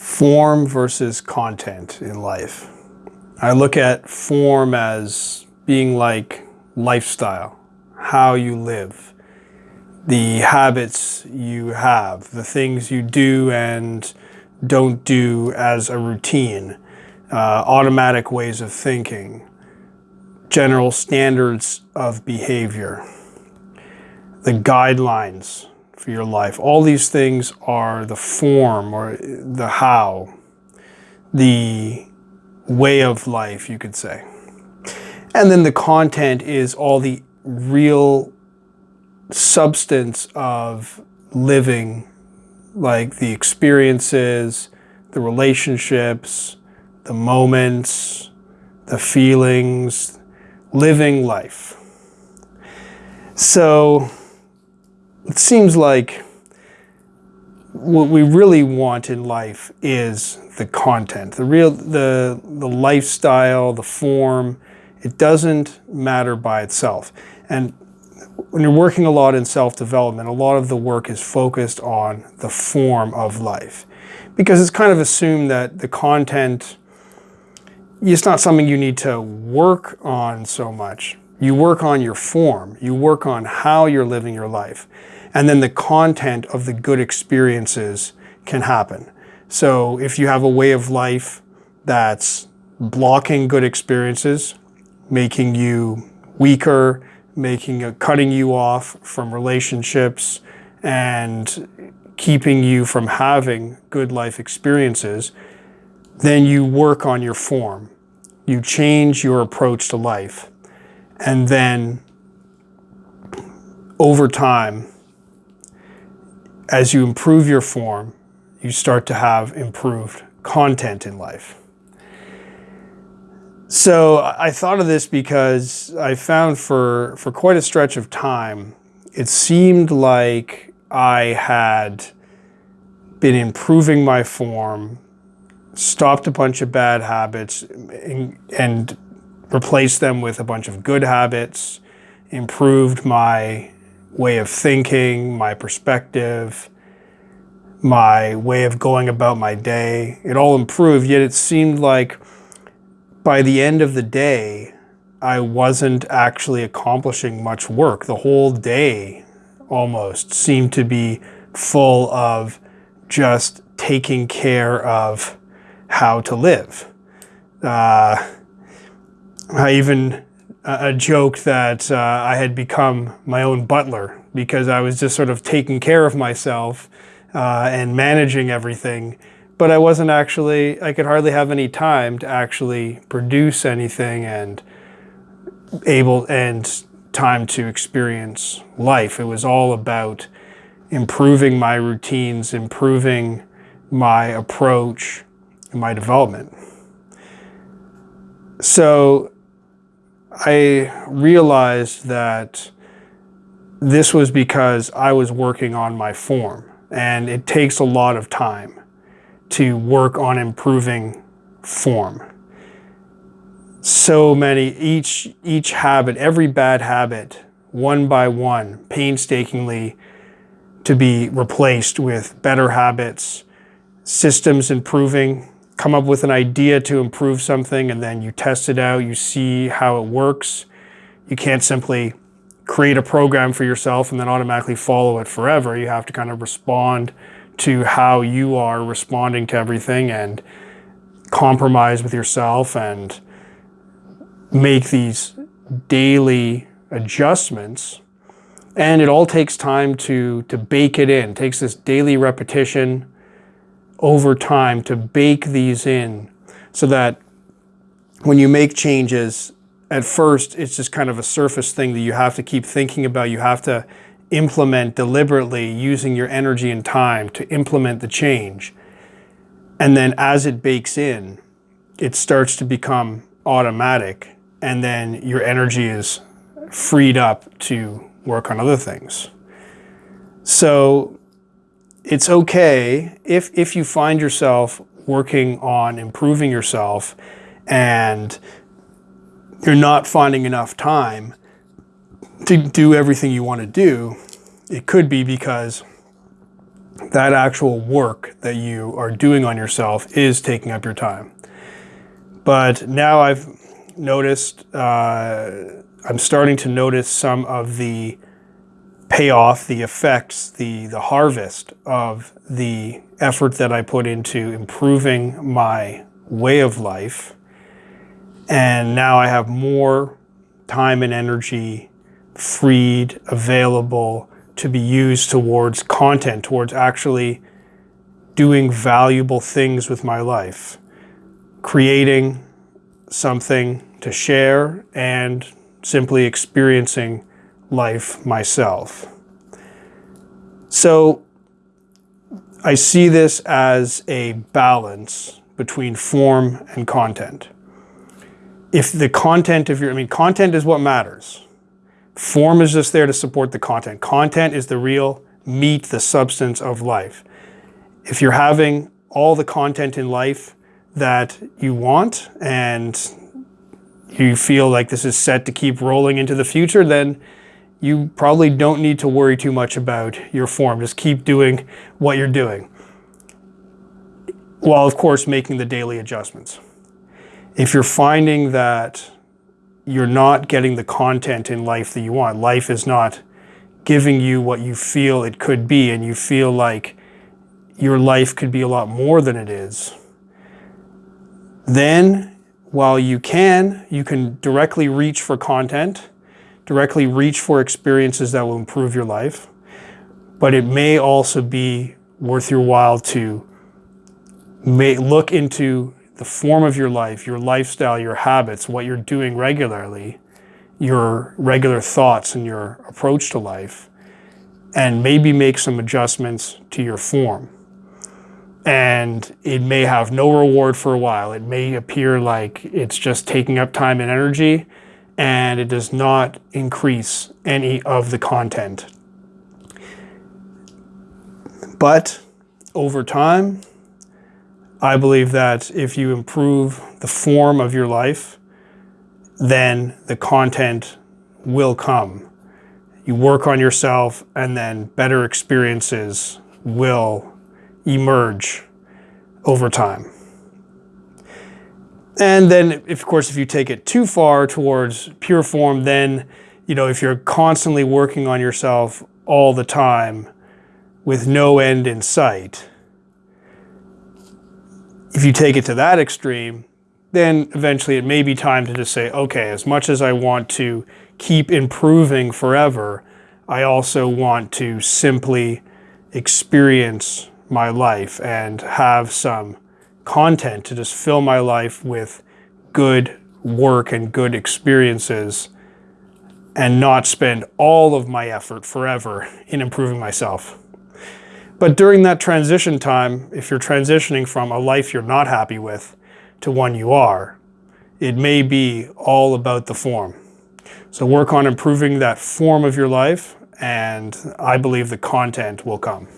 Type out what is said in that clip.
form versus content in life. I look at form as being like lifestyle, how you live, the habits you have, the things you do and don't do as a routine, uh, automatic ways of thinking, general standards of behavior, the guidelines for your life. All these things are the form or the how, the way of life, you could say. And then the content is all the real substance of living, like the experiences, the relationships, the moments, the feelings, living life. So it seems like what we really want in life is the content, the real, the, the lifestyle, the form. It doesn't matter by itself. And when you're working a lot in self-development, a lot of the work is focused on the form of life. Because it's kind of assumed that the content, it's not something you need to work on so much. You work on your form. You work on how you're living your life. And then the content of the good experiences can happen. So if you have a way of life that's blocking good experiences, making you weaker, making uh, cutting you off from relationships and keeping you from having good life experiences, then you work on your form. You change your approach to life. And then over time, as you improve your form, you start to have improved content in life. So I thought of this because I found for, for quite a stretch of time, it seemed like I had been improving my form, stopped a bunch of bad habits, and, and replaced them with a bunch of good habits, improved my way of thinking, my perspective, my way of going about my day. It all improved, yet it seemed like by the end of the day, I wasn't actually accomplishing much work. The whole day almost seemed to be full of just taking care of how to live. Uh, I even a joke that uh, I had become my own butler because I was just sort of taking care of myself uh, and managing everything. But I wasn't actually, I could hardly have any time to actually produce anything and able and time to experience life. It was all about improving my routines, improving my approach, and my development. So I realized that this was because I was working on my form and it takes a lot of time to work on improving form. So many, each, each habit, every bad habit, one by one, painstakingly to be replaced with better habits, systems improving, come up with an idea to improve something and then you test it out, you see how it works. You can't simply create a program for yourself and then automatically follow it forever. You have to kind of respond to how you are responding to everything and compromise with yourself and make these daily adjustments. And it all takes time to, to bake it in. It takes this daily repetition, over time to bake these in so that when you make changes, at first it's just kind of a surface thing that you have to keep thinking about. You have to implement deliberately using your energy and time to implement the change. And then as it bakes in, it starts to become automatic and then your energy is freed up to work on other things. So it's okay if, if you find yourself working on improving yourself and you're not finding enough time to do everything you want to do, it could be because that actual work that you are doing on yourself is taking up your time. But now I've noticed, uh, I'm starting to notice some of the payoff, the effects, the, the harvest of the effort that I put into improving my way of life. And now I have more time and energy freed, available to be used towards content, towards actually doing valuable things with my life, creating something to share and simply experiencing life myself. So I see this as a balance between form and content. If the content of your, I mean, content is what matters. Form is just there to support the content. Content is the real meat, the substance of life. If you're having all the content in life that you want and you feel like this is set to keep rolling into the future, then you probably don't need to worry too much about your form. Just keep doing what you're doing. While, of course, making the daily adjustments. If you're finding that you're not getting the content in life that you want, life is not giving you what you feel it could be, and you feel like your life could be a lot more than it is, then while you can, you can directly reach for content, directly reach for experiences that will improve your life. But it may also be worth your while to may look into the form of your life, your lifestyle, your habits, what you're doing regularly, your regular thoughts and your approach to life, and maybe make some adjustments to your form and it may have no reward for a while. It may appear like it's just taking up time and energy and it does not increase any of the content. But over time, I believe that if you improve the form of your life, then the content will come. You work on yourself and then better experiences will emerge over time. And then, of course, if you take it too far towards pure form, then, you know, if you're constantly working on yourself all the time with no end in sight, if you take it to that extreme, then eventually it may be time to just say, okay, as much as I want to keep improving forever, I also want to simply experience my life and have some content to just fill my life with good work and good experiences and not spend all of my effort forever in improving myself. But during that transition time, if you're transitioning from a life you're not happy with to one you are, it may be all about the form. So work on improving that form of your life and I believe the content will come.